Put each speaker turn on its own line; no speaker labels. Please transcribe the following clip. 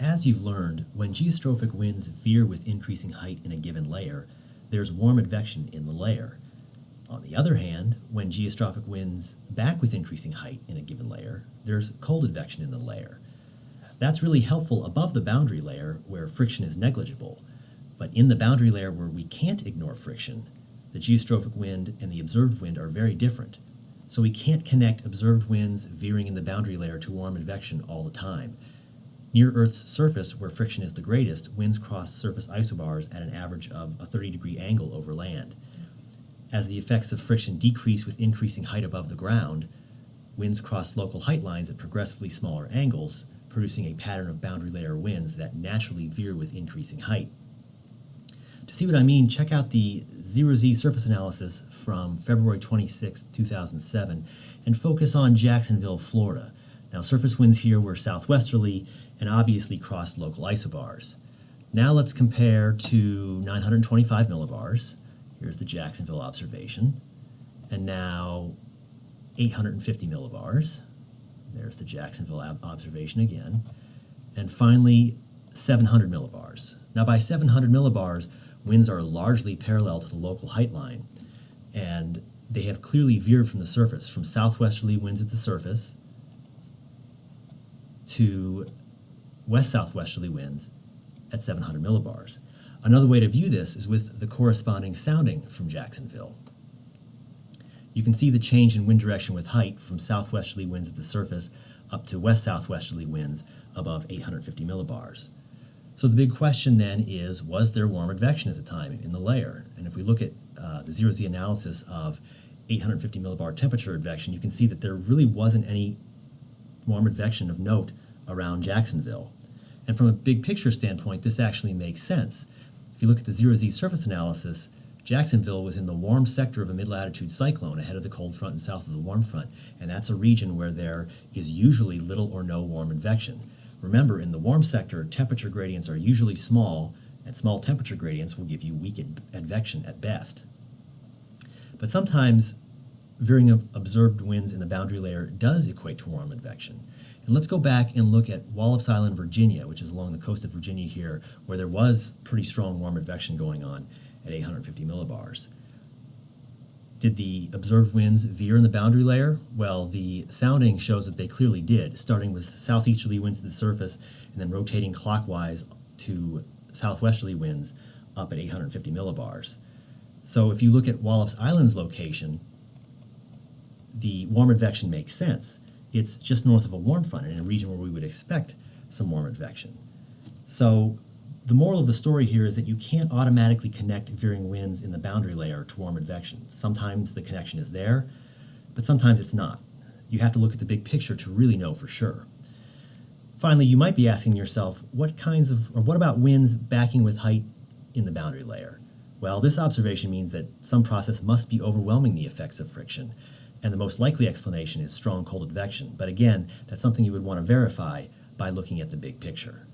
As you've learned, when geostrophic winds veer with increasing height in a given layer, there's warm advection in the layer. On the other hand, when geostrophic winds back with increasing height in a given layer, there's cold advection in the layer. That's really helpful above the boundary layer where friction is negligible, but in the boundary layer where we can't ignore friction, the geostrophic wind and the observed wind are very different. So we can't connect observed winds veering in the boundary layer to warm advection all the time. Near Earth's surface, where friction is the greatest, winds cross surface isobars at an average of a 30 degree angle over land. As the effects of friction decrease with increasing height above the ground, winds cross local height lines at progressively smaller angles, producing a pattern of boundary layer winds that naturally veer with increasing height. To see what I mean, check out the zero-Z surface analysis from February 26, 2007, and focus on Jacksonville, Florida. Now, surface winds here were southwesterly and obviously crossed local isobars. Now let's compare to 925 millibars. Here's the Jacksonville observation. And now 850 millibars. There's the Jacksonville observation again. And finally, 700 millibars. Now by 700 millibars, winds are largely parallel to the local height line, and they have clearly veered from the surface, from southwesterly winds at the surface to west-southwesterly winds at 700 millibars. Another way to view this is with the corresponding sounding from Jacksonville. You can see the change in wind direction with height from southwesterly winds at the surface up to west-southwesterly winds above 850 millibars. So the big question then is, was there warm advection at the time in the layer? And if we look at uh, the zero-Z analysis of 850 millibar temperature advection, you can see that there really wasn't any warm advection of note around Jacksonville. And from a big picture standpoint, this actually makes sense. If you look at the zero-Z surface analysis, Jacksonville was in the warm sector of a mid-latitude cyclone ahead of the cold front and south of the warm front, and that's a region where there is usually little or no warm advection. Remember, in the warm sector, temperature gradients are usually small, and small temperature gradients will give you weak advection at best. But sometimes veering of observed winds in the boundary layer does equate to warm advection. And let's go back and look at Wallops Island, Virginia, which is along the coast of Virginia here, where there was pretty strong warm advection going on at 850 millibars. Did the observed winds veer in the boundary layer? Well, the sounding shows that they clearly did, starting with southeasterly winds to the surface and then rotating clockwise to southwesterly winds up at 850 millibars. So if you look at Wallops Island's location, the warm advection makes sense. It's just north of a warm front in a region where we would expect some warm advection. So the moral of the story here is that you can't automatically connect veering winds in the boundary layer to warm advection. Sometimes the connection is there, but sometimes it's not. You have to look at the big picture to really know for sure. Finally, you might be asking yourself, what kinds of, or what about winds backing with height in the boundary layer? Well, this observation means that some process must be overwhelming the effects of friction, and the most likely explanation is strong cold advection. But again, that's something you would want to verify by looking at the big picture.